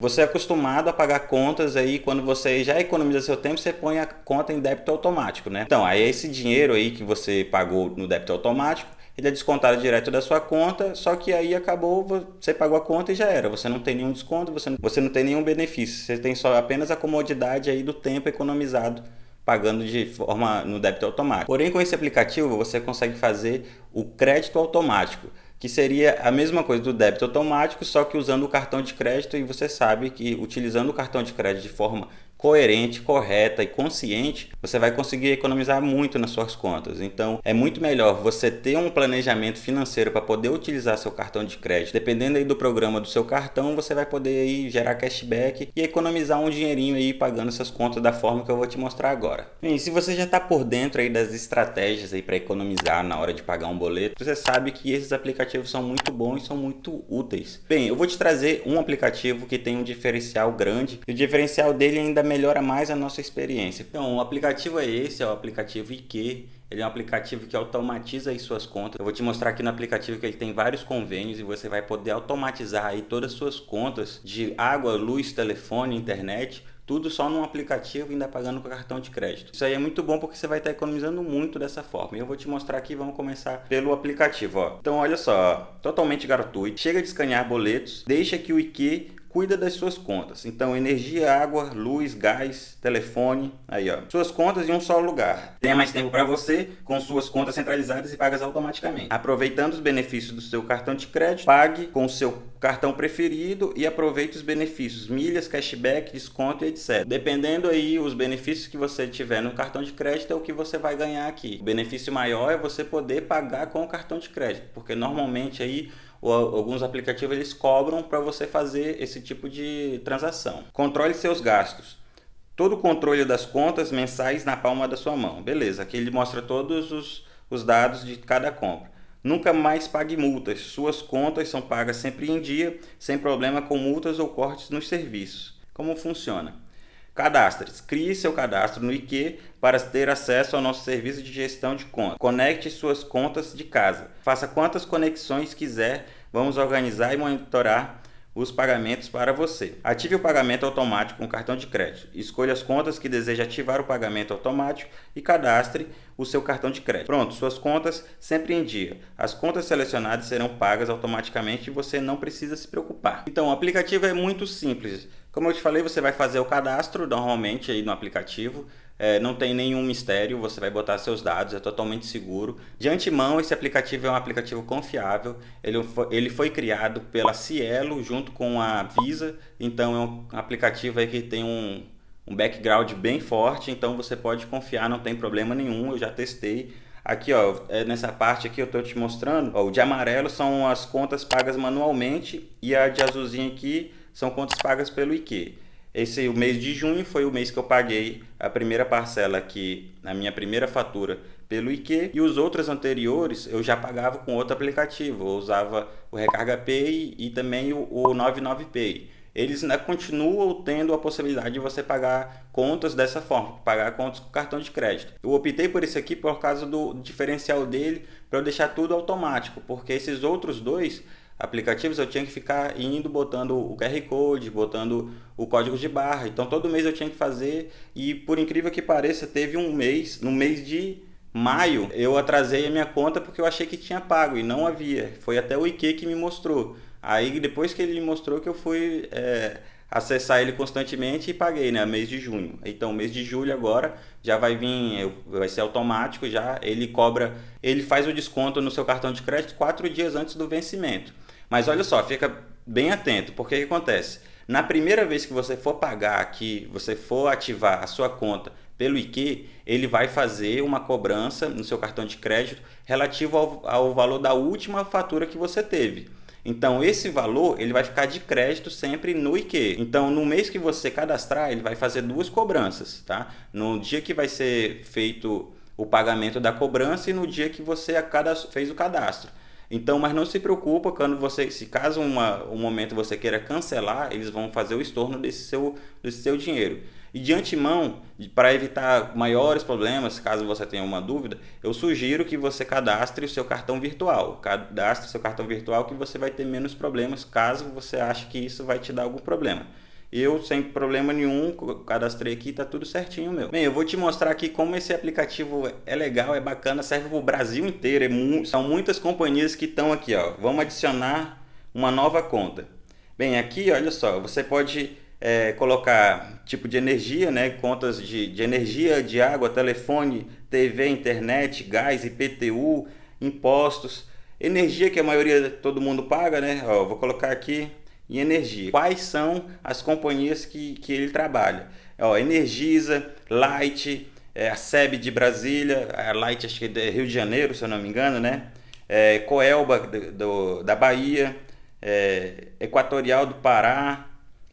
Você é acostumado a pagar contas aí, quando você já economiza seu tempo, você põe a conta em débito automático, né? Então, aí esse dinheiro aí que você pagou no débito automático, ele é descontado direto da sua conta, só que aí acabou, você pagou a conta e já era. Você não tem nenhum desconto, você não, você não tem nenhum benefício. Você tem só apenas a comodidade aí do tempo economizado pagando de forma no débito automático. Porém, com esse aplicativo, você consegue fazer o crédito automático que seria a mesma coisa do débito automático, só que usando o cartão de crédito e você sabe que utilizando o cartão de crédito de forma coerente, correta e consciente, você vai conseguir economizar muito nas suas contas. Então, é muito melhor você ter um planejamento financeiro para poder utilizar seu cartão de crédito. Dependendo aí do programa do seu cartão, você vai poder aí gerar cashback e economizar um dinheirinho aí pagando essas contas da forma que eu vou te mostrar agora. Bem, se você já está por dentro aí das estratégias aí para economizar na hora de pagar um boleto, você sabe que esses aplicativos são muito bons e são muito úteis. Bem, eu vou te trazer um aplicativo que tem um diferencial grande e o diferencial dele ainda melhora mais a nossa experiência. Então, o aplicativo é esse, é o aplicativo IQ. Ele é um aplicativo que automatiza as suas contas. Eu vou te mostrar aqui no aplicativo que ele tem vários convênios e você vai poder automatizar aí todas as suas contas de água, luz, telefone, internet tudo só num aplicativo e ainda pagando com cartão de crédito. Isso aí é muito bom porque você vai estar economizando muito dessa forma. E eu vou te mostrar aqui, vamos começar pelo aplicativo. Ó. Então olha só, totalmente gratuito. Chega de escanear boletos, deixa que o IQ cuida das suas contas. Então, energia, água, luz, gás, telefone, aí ó. Suas contas em um só lugar. Tenha mais tempo para você com suas contas centralizadas e pagas automaticamente. Aproveitando os benefícios do seu cartão de crédito, pague com o seu cartão preferido e aproveite os benefícios, milhas, cashback, desconto e etc. Dependendo aí os benefícios que você tiver no cartão de crédito é o que você vai ganhar aqui. O benefício maior é você poder pagar com o cartão de crédito, porque normalmente aí alguns aplicativos eles cobram para você fazer esse tipo de transação. Controle seus gastos. Todo o controle das contas mensais na palma da sua mão. Beleza, aqui ele mostra todos os, os dados de cada compra. Nunca mais pague multas. Suas contas são pagas sempre em dia, sem problema com multas ou cortes nos serviços. Como funciona? Cadastre-se. Crie seu cadastro no IQ para ter acesso ao nosso serviço de gestão de contas. Conecte suas contas de casa. Faça quantas conexões quiser. Vamos organizar e monitorar os pagamentos para você. Ative o pagamento automático com cartão de crédito. Escolha as contas que deseja ativar o pagamento automático e cadastre o seu cartão de crédito. Pronto, suas contas sempre em dia. As contas selecionadas serão pagas automaticamente e você não precisa se preocupar. Então, o aplicativo é muito simples. Como eu te falei, você vai fazer o cadastro normalmente aí no aplicativo. É, não tem nenhum mistério, você vai botar seus dados, é totalmente seguro. De antemão, esse aplicativo é um aplicativo confiável. Ele foi, ele foi criado pela Cielo junto com a Visa. Então é um aplicativo aí que tem um, um background bem forte. Então você pode confiar, não tem problema nenhum. Eu já testei. Aqui, ó, é nessa parte aqui eu estou te mostrando. Ó, o de amarelo são as contas pagas manualmente e a de azulzinho aqui são contas pagas pelo IQ. Esse o mês de junho foi o mês que eu paguei a primeira parcela aqui na minha primeira fatura pelo IQ e os outros anteriores eu já pagava com outro aplicativo. Eu usava o Recarga Pay e também o, o 99Pay. Eles ainda continuam tendo a possibilidade de você pagar contas dessa forma, pagar contas com cartão de crédito. Eu optei por esse aqui por causa do diferencial dele, para eu deixar tudo automático, porque esses outros dois aplicativos eu tinha que ficar indo botando o QR Code, botando o código de barra. Então todo mês eu tinha que fazer e por incrível que pareça, teve um mês, no mês de maio, eu atrasei a minha conta porque eu achei que tinha pago e não havia. Foi até o IQ que me mostrou. Aí depois que ele me mostrou que eu fui é, acessar ele constantemente e paguei, né, mês de junho. Então, mês de julho agora já vai vir, vai ser automático já, ele cobra, ele faz o desconto no seu cartão de crédito quatro dias antes do vencimento. Mas olha só, fica bem atento, porque o que acontece? Na primeira vez que você for pagar aqui, você for ativar a sua conta pelo IQ, ele vai fazer uma cobrança no seu cartão de crédito relativo ao, ao valor da última fatura que você teve. Então, esse valor ele vai ficar de crédito sempre no IQ. Então, no mês que você cadastrar, ele vai fazer duas cobranças. Tá? No dia que vai ser feito o pagamento da cobrança e no dia que você fez o cadastro. Então, mas não se preocupa quando você, se caso uma, um momento você queira cancelar, eles vão fazer o estorno desse seu, desse seu dinheiro. E de antemão, para evitar maiores problemas, caso você tenha uma dúvida, eu sugiro que você cadastre o seu cartão virtual. Cadastre o seu cartão virtual que você vai ter menos problemas, caso você ache que isso vai te dar algum problema. eu sem problema nenhum, cadastrei aqui, tá tudo certinho meu. Bem, eu vou te mostrar aqui como esse aplicativo é legal, é bacana, serve para o Brasil inteiro, é mu são muitas companhias que estão aqui, ó. Vamos adicionar uma nova conta. Bem, aqui, olha só, você pode é, colocar tipo de energia, né, contas de, de energia, de água, telefone, TV, internet, gás, IPTU, impostos, energia que a maioria todo mundo paga, né? Ó, vou colocar aqui em energia. Quais são as companhias que, que ele trabalha? Ó, Energisa, Light, é, a SEB de Brasília, a Light acho que é de Rio de Janeiro, se eu não me engano, né? É, Coelba do, do, da Bahia, é, Equatorial do Pará.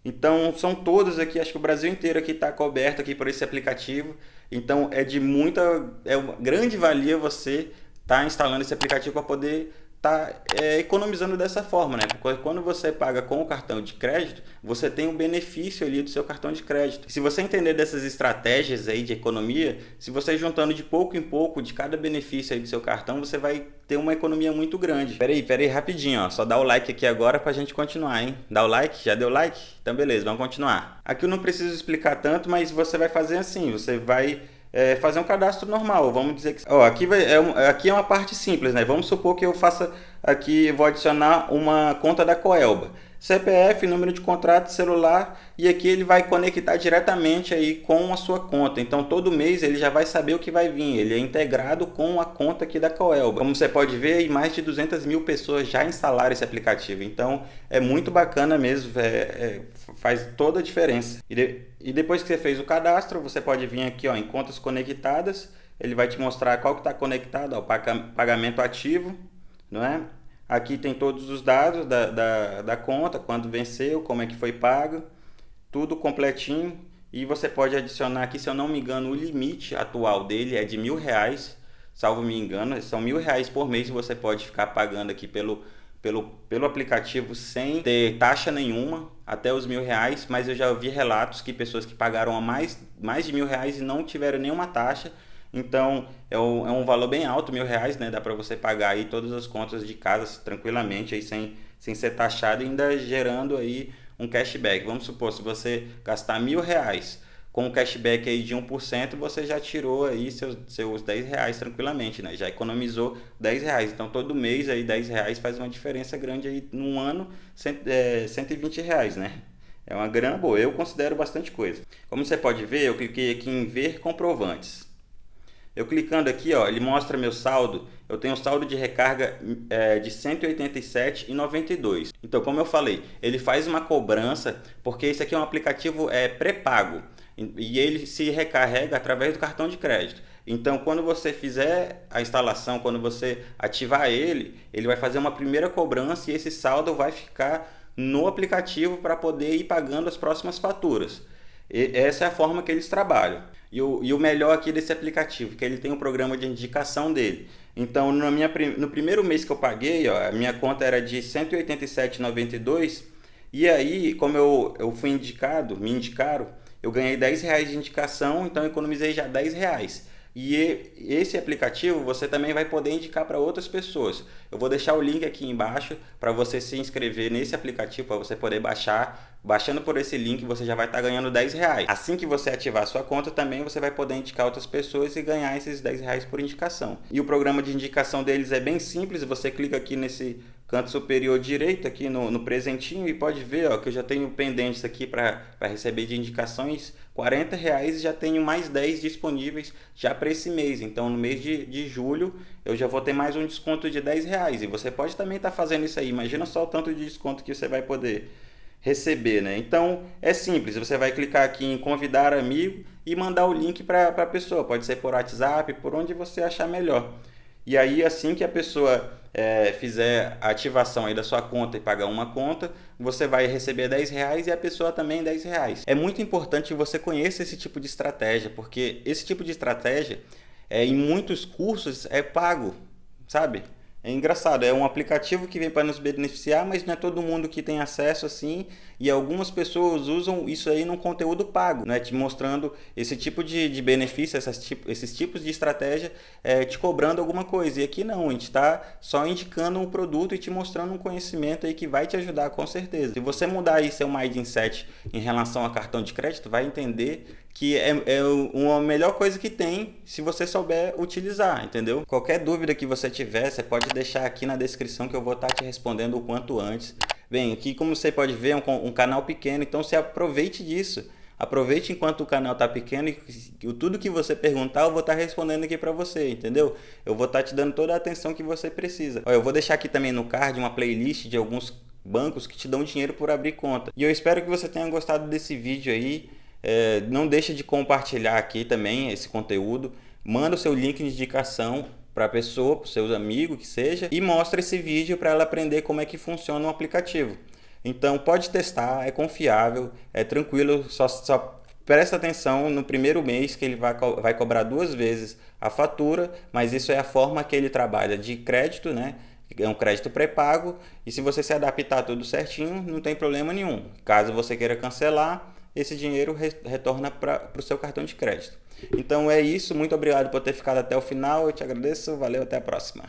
Então são todos aqui, acho que o Brasil inteiro aqui está coberto aqui por esse aplicativo. Então é de muita, é uma grande valia você estar tá instalando esse aplicativo para poder tá é, economizando dessa forma, né? Porque quando você paga com o cartão de crédito, você tem um benefício ali do seu cartão de crédito. Se você entender dessas estratégias aí de economia, se você juntando de pouco em pouco de cada benefício aí do seu cartão, você vai ter uma economia muito grande. Peraí, peraí, rapidinho, ó. Só dá o like aqui agora pra gente continuar, hein? Dá o like? Já deu like? Então beleza, vamos continuar. Aqui eu não preciso explicar tanto, mas você vai fazer assim, você vai é, fazer um cadastro normal. Vamos dizer que ó, aqui, vai, é, aqui é uma parte simples, né? Vamos supor que eu faça aqui, vou adicionar uma conta da Coelba. CPF, número de contrato, celular e aqui ele vai conectar diretamente aí com a sua conta. Então todo mês ele já vai saber o que vai vir, ele é integrado com a conta aqui da Coelba. Como você pode ver, mais de 200 mil pessoas já instalaram esse aplicativo. Então é muito bacana mesmo, é, é, faz toda a diferença. E, de, e depois que você fez o cadastro, você pode vir aqui ó, em contas conectadas, ele vai te mostrar qual que está conectado ao pagamento ativo, não é? Aqui tem todos os dados da, da, da conta, quando venceu, como é que foi pago, tudo completinho. E você pode adicionar aqui, se eu não me engano, o limite atual dele é de mil reais, salvo me engano, são mil reais por mês você pode ficar pagando aqui pelo, pelo, pelo aplicativo sem ter taxa nenhuma, até os mil reais, mas eu já ouvi relatos que pessoas que pagaram a mais, mais de mil reais e não tiveram nenhuma taxa, então é um, é um valor bem alto, mil reais, né? Dá para você pagar aí todas as contas de casa tranquilamente aí sem, sem ser taxado e ainda gerando aí um cashback. Vamos supor, se você gastar mil reais com um cashback aí de 1%, você já tirou aí seus, seus 10 reais tranquilamente, né? Já economizou 10 reais. Então todo mês aí 10 reais faz uma diferença grande aí num ano, cento, é, 120 reais, né? É uma grana boa, eu considero bastante coisa. Como você pode ver, eu cliquei aqui em ver comprovantes. Eu clicando aqui, ó, ele mostra meu saldo. Eu tenho um saldo de recarga é, de 187,92. Então, como eu falei, ele faz uma cobrança, porque esse aqui é um aplicativo é, pré-pago. E ele se recarrega através do cartão de crédito. Então, quando você fizer a instalação, quando você ativar ele, ele vai fazer uma primeira cobrança e esse saldo vai ficar no aplicativo para poder ir pagando as próximas faturas. E essa é a forma que eles trabalham. E o, e o melhor aqui desse aplicativo, que ele tem um programa de indicação dele. Então, no, minha, no primeiro mês que eu paguei, ó, a minha conta era de R$ 187,92. E aí, como eu, eu fui indicado, me indicaram, eu ganhei 10 reais de indicação, então economizei já 10 reais. E esse aplicativo você também vai poder indicar para outras pessoas. Eu vou deixar o link aqui embaixo para você se inscrever nesse aplicativo, para você poder baixar. Baixando por esse link você já vai estar tá ganhando 10 reais. Assim que você ativar a sua conta também você vai poder indicar outras pessoas e ganhar esses 10 reais por indicação. E o programa de indicação deles é bem simples, você clica aqui nesse canto superior direito aqui no, no presentinho e pode ver ó, que eu já tenho pendentes aqui para receber de indicações 40 reais e já tenho mais 10 disponíveis já para esse mês. Então no mês de, de julho eu já vou ter mais um desconto de 10 reais. E você pode também estar tá fazendo isso aí. Imagina só o tanto de desconto que você vai poder receber, né? Então é simples, você vai clicar aqui em convidar amigo e mandar o link para a pessoa. Pode ser por WhatsApp, por onde você achar melhor. E aí assim que a pessoa é, fizer a ativação aí da sua conta e pagar uma conta, você vai receber 10 reais e a pessoa também 10 reais. É muito importante que você conheça esse tipo de estratégia, porque esse tipo de estratégia é, em muitos cursos é pago, sabe? É engraçado, é um aplicativo que vem para nos beneficiar, mas não é todo mundo que tem acesso assim, e algumas pessoas usam isso aí num conteúdo pago, né? te mostrando esse tipo de, de benefício, tipo, esses tipos de estratégia, é, te cobrando alguma coisa. E aqui não, a gente está só indicando um produto e te mostrando um conhecimento aí que vai te ajudar com certeza. Se você mudar aí seu mindset em relação a cartão de crédito, vai entender que é, é uma melhor coisa que tem se você souber utilizar, entendeu? Qualquer dúvida que você tiver, você pode deixar aqui na descrição que eu vou estar te respondendo o quanto antes. Bem, aqui como você pode ver é um, um canal pequeno, então você aproveite disso. Aproveite enquanto o canal está pequeno e tudo que você perguntar eu vou estar respondendo aqui para você, entendeu? Eu vou estar te dando toda a atenção que você precisa. eu vou deixar aqui também no card uma playlist de alguns bancos que te dão dinheiro por abrir conta. E eu espero que você tenha gostado desse vídeo aí. É, não deixa de compartilhar aqui também esse conteúdo. Manda o seu link de indicação para a pessoa, para os seus amigos, que seja, e mostra esse vídeo para ela aprender como é que funciona o aplicativo. Então pode testar, é confiável, é tranquilo, só, só presta atenção no primeiro mês que ele vai, vai cobrar duas vezes a fatura, mas isso é a forma que ele trabalha de crédito, né? É um crédito pré-pago e se você se adaptar tudo certinho, não tem problema nenhum. Caso você queira cancelar, esse dinheiro retorna para o seu cartão de crédito. Então é isso, muito obrigado por ter ficado até o final, eu te agradeço, valeu, até a próxima.